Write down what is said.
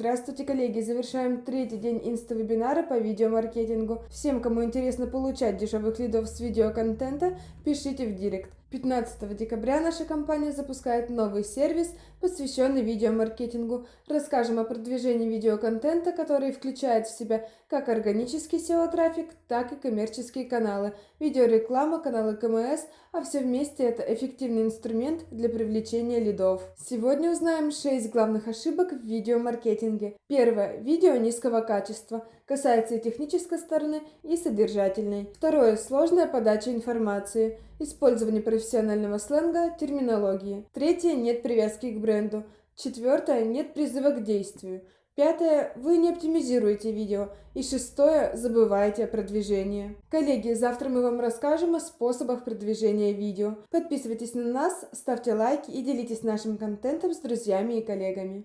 Здравствуйте, коллеги! Завершаем третий день инста-вебинара по видеомаркетингу. Всем, кому интересно получать дешевых лидов с видеоконтента, пишите в директ. 15 декабря наша компания запускает новый сервис, посвященный видеомаркетингу. Расскажем о продвижении видеоконтента, который включает в себя как органический SEO-трафик, так и коммерческие каналы, видеореклама, каналы КМС, а все вместе это эффективный инструмент для привлечения лидов. Сегодня узнаем 6 главных ошибок в видеомаркетинге. Первое. Видео низкого качества. Касается и технической стороны, и содержательной. Второе. Сложная подача информации. Использование профессионального сленга, терминологии. Третье. Нет привязки к бренду. Четвертое. Нет призыва к действию. Пятое. Вы не оптимизируете видео. И шестое. Забываете о продвижении. Коллеги, завтра мы вам расскажем о способах продвижения видео. Подписывайтесь на нас, ставьте лайки и делитесь нашим контентом с друзьями и коллегами.